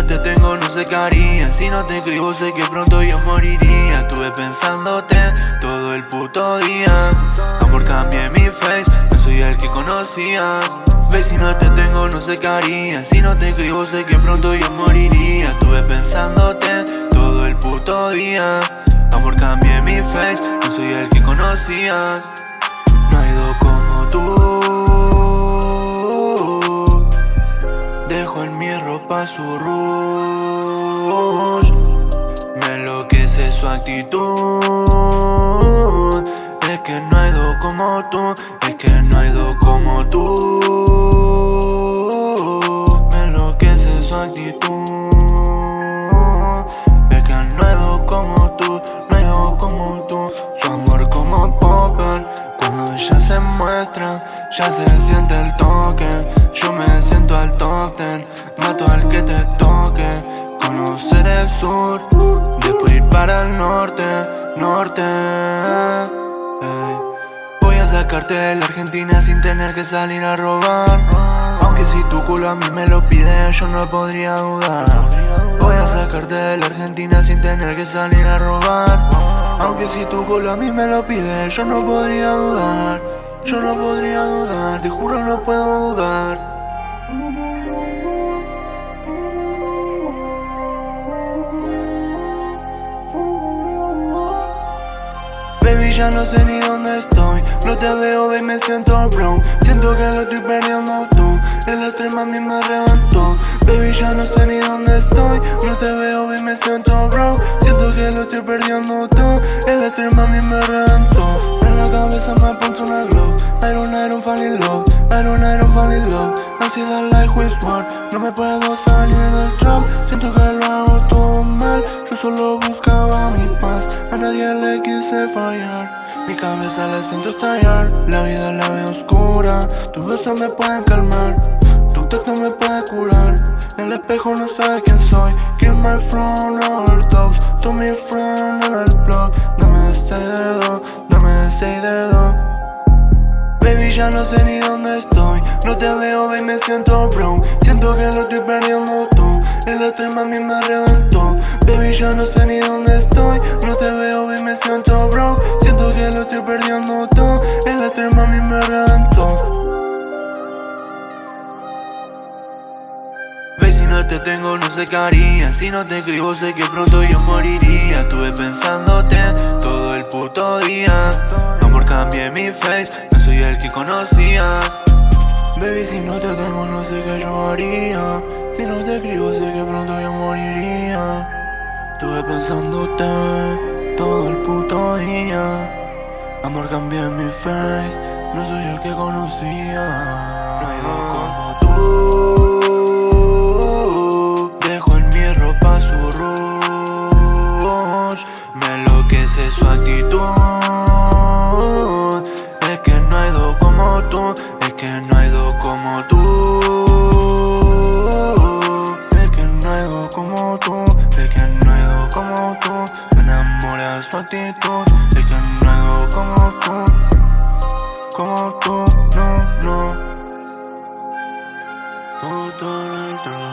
no te tengo no sé qué haría. Si no te escribo sé que pronto yo moriría. Estuve pensándote todo el puto día. Amor cambié mi face, no soy el que conocías Ve si no te tengo no sé qué haría. Si no te escribo sé que pronto yo moriría. Estuve pensándote todo el puto día. Amor cambié mi face, no soy el que conocías. No hay dos como tú su rush Me enloquece su actitud. Es que no hay dos como tú Es que no hay dos como tú. Me enloquece su actitud Ya se siente el toque Yo me siento al top ten Mato al que te toque. Conocer el sur Después ir para el norte Norte. Voy a sacarte de la Argentina sin tener que salir a robar. Aunque si tu culo a mí me lo pide yo no podría dudar. Voy a sacarte de la Argentina sin tener que salir a robar. Aunque si tu culo a mí me lo pide yo no podría dudar Yo no podría dudar, te juro no puedo dudar. Baby, ya no sé ni dónde estoy. No te veo, baby, me siento brown. Siento que lo estoy perdiendo tú. El otro mami me reventó. Baby, ya no sé ni dónde estoy. No te veo, baby, me siento brown. Siento que lo estoy perdiendo tú. El otro mami me reventó. En la cabeza me pongo una glow. I don't, I don't fall in love, I don't, I don't fall in love. Ansiedad like Whisper, no me puedo salir del trap. Siento que lo hago todo mal, yo solo buscaba mi paz. A nadie le quise fallar. Mi cabeza la siento estallar, la vida la veo oscura. Tus besos me pueden calmar, tu texto me puede curar. El espejo no sabe quién soy, give my friend overdose To mi friend el blog, dame este Baby, ya no sé ni dónde estoy. No te veo, baby, me siento bro Siento que lo estoy perdiendo tú El otro mami me reventó. Baby, ya no sé ni dónde estoy. No te veo, baby, me siento bro Siento que lo estoy perdiendo tú El otro mami me reventó. Te tengo no sé qué haría. Si no te escribo sé que pronto yo moriría. Estuve pensándote todo el puto día. Amor cambié mi face soy el que conocías Baby, si no te tengo no sé qué yo haría. Si no te escribo sé que pronto yo moriría. Estuve pensándote todo el puto día. Amor, cambié mi face, no soy el que conocía como tú. Es que no hay como tú. Es que no hay como tú. Me enamora su actitud Es que no hay como tú. Como tú, no, no. Todo el track